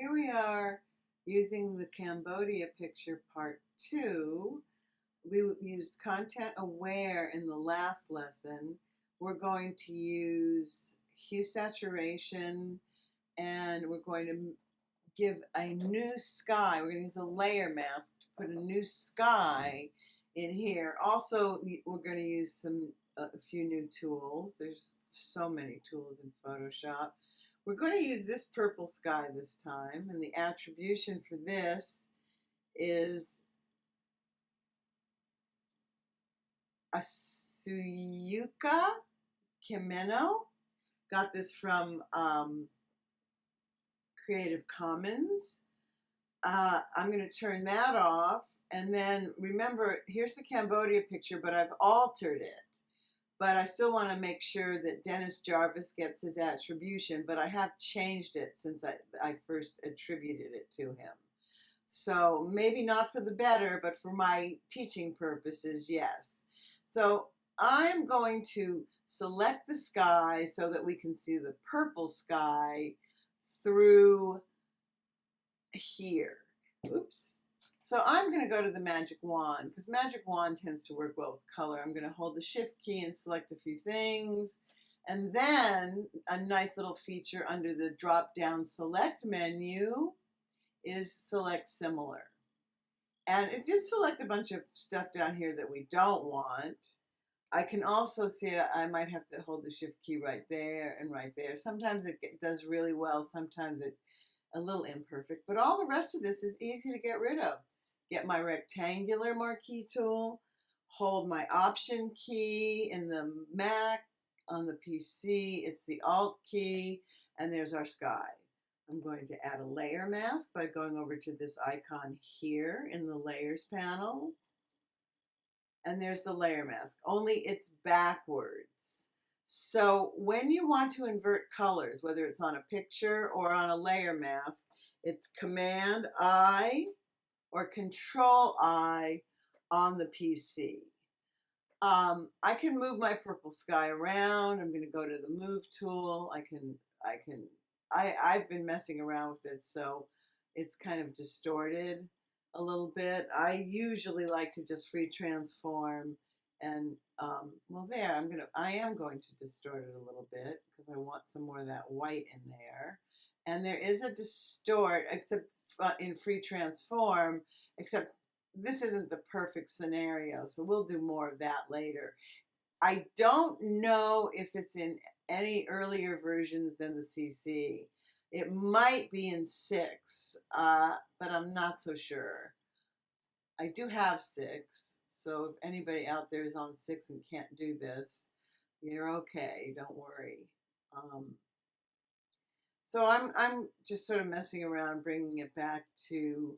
here we are using the Cambodia picture part two. We used content aware in the last lesson. We're going to use hue saturation and we're going to give a new sky. We're going to use a layer mask to put a new sky in here. Also, we're going to use some a few new tools. There's so many tools in Photoshop. We're going to use this purple sky this time, and the attribution for this is Asuyuka Kimeno. Got this from um, Creative Commons. Uh, I'm going to turn that off. And then remember, here's the Cambodia picture, but I've altered it but I still want to make sure that Dennis Jarvis gets his attribution, but I have changed it since I, I first attributed it to him. So maybe not for the better, but for my teaching purposes, yes. So I'm going to select the sky so that we can see the purple sky through here. Oops. So I'm going to go to the magic wand because magic wand tends to work well with color. I'm going to hold the shift key and select a few things. And then a nice little feature under the drop down select menu is select similar. And it did select a bunch of stuff down here that we don't want. I can also see I might have to hold the shift key right there and right there. Sometimes it does really well, sometimes it a little imperfect, but all the rest of this is easy to get rid of get my rectangular marquee tool, hold my option key in the Mac, on the PC, it's the Alt key, and there's our sky. I'm going to add a layer mask by going over to this icon here in the layers panel. And there's the layer mask, only it's backwards. So when you want to invert colors, whether it's on a picture or on a layer mask, it's Command I or Control I on the PC. Um, I can move my purple sky around. I'm going to go to the move tool. I can, I can, I, I've been messing around with it, so it's kind of distorted a little bit. I usually like to just free transform and, um, well there, I'm going to, I am going to distort it a little bit because I want some more of that white in there. And there is a distort, except in free transform, except this isn't the perfect scenario, so we'll do more of that later. I don't know if it's in any earlier versions than the CC. It might be in 6, uh, but I'm not so sure. I do have 6, so if anybody out there is on 6 and can't do this, you're okay, don't worry. Um, so I'm, I'm just sort of messing around, bringing it back to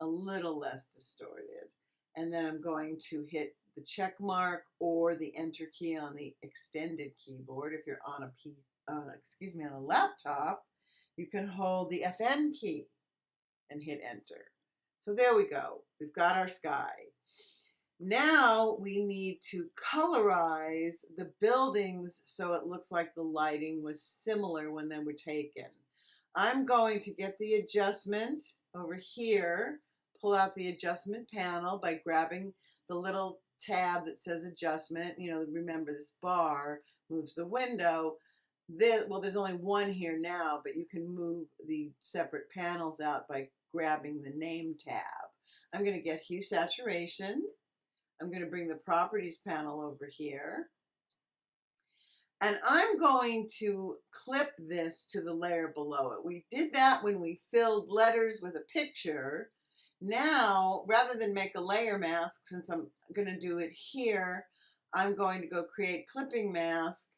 a little less distorted. And then I'm going to hit the check mark or the enter key on the extended keyboard. If you're on a P, uh, excuse me, on a laptop, you can hold the FN key and hit enter. So there we go. We've got our sky. Now we need to colorize the buildings so it looks like the lighting was similar when they were taken. I'm going to get the adjustment over here, pull out the adjustment panel by grabbing the little tab that says adjustment. You know, remember this bar moves the window. This, well, there's only one here now, but you can move the separate panels out by grabbing the name tab. I'm going to get hue saturation. I'm going to bring the properties panel over here. And I'm going to clip this to the layer below it. We did that when we filled letters with a picture. Now, rather than make a layer mask, since I'm going to do it here, I'm going to go create clipping mask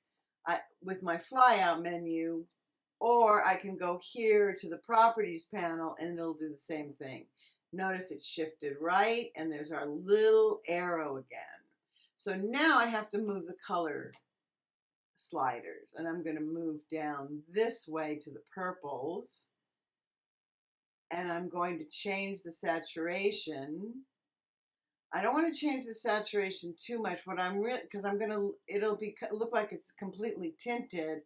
with my flyout menu, or I can go here to the properties panel and it'll do the same thing. Notice it shifted right and there's our little arrow again. So now I have to move the color sliders and I'm going to move down this way to the purples and I'm going to change the saturation. I don't want to change the saturation too much. What I'm because I'm going to, it'll be look like it's completely tinted.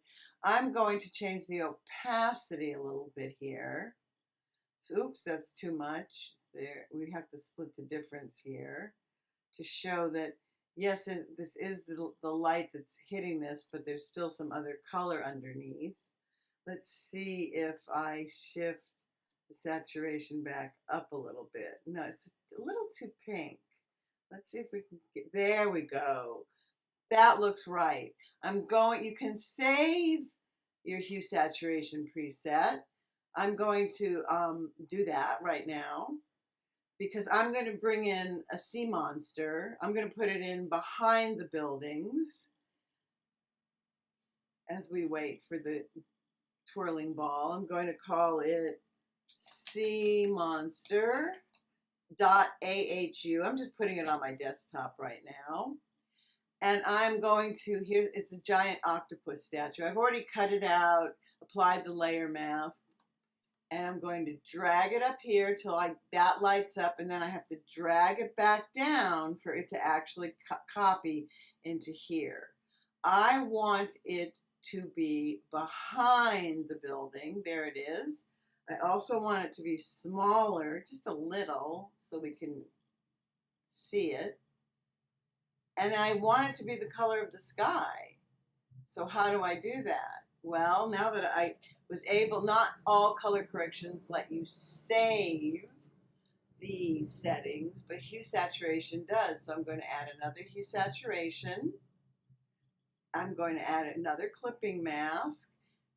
I'm going to change the opacity a little bit here. Oops, that's too much. There, we have to split the difference here to show that yes, it, this is the, the light that's hitting this, but there's still some other color underneath. Let's see if I shift the saturation back up a little bit. No, it's a little too pink. Let's see if we can get, there we go. That looks right. I'm going, you can save your hue saturation preset. I'm going to um, do that right now because I'm going to bring in a sea monster. I'm going to put it in behind the buildings as we wait for the twirling ball. I'm going to call it sea monster dot ahu. I'm just putting it on my desktop right now. And I'm going to, here, it's a giant octopus statue. I've already cut it out, applied the layer mask, and I'm going to drag it up here till I, that lights up, and then I have to drag it back down for it to actually co copy into here. I want it to be behind the building. There it is. I also want it to be smaller, just a little, so we can see it. And I want it to be the color of the sky. So how do I do that? Well, now that I was able, not all color corrections let you save these settings, but hue saturation does. So I'm going to add another hue saturation. I'm going to add another clipping mask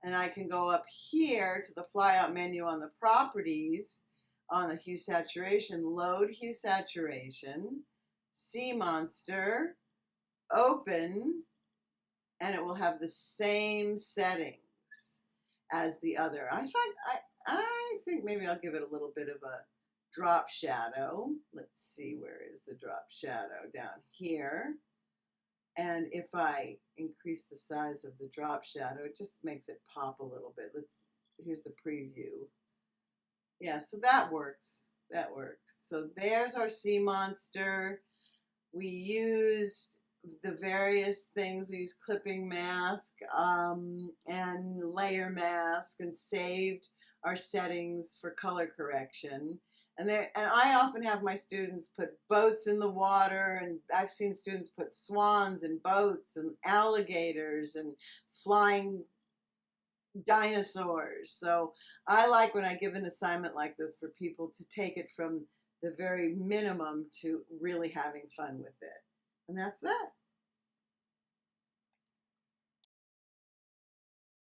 and I can go up here to the flyout menu on the properties on the hue saturation, load hue saturation, sea monster, open, and it will have the same settings as the other. I find I I think maybe I'll give it a little bit of a drop shadow. Let's see where is the drop shadow down here. And if I increase the size of the drop shadow, it just makes it pop a little bit. Let's, here's the preview. Yeah, so that works. That works. So there's our sea monster. We used the various things. We used clipping mask um, and layer mask and saved our settings for color correction. And and I often have my students put boats in the water, and I've seen students put swans in boats and alligators and flying dinosaurs. So I like when I give an assignment like this for people to take it from the very minimum to really having fun with it. And that's that.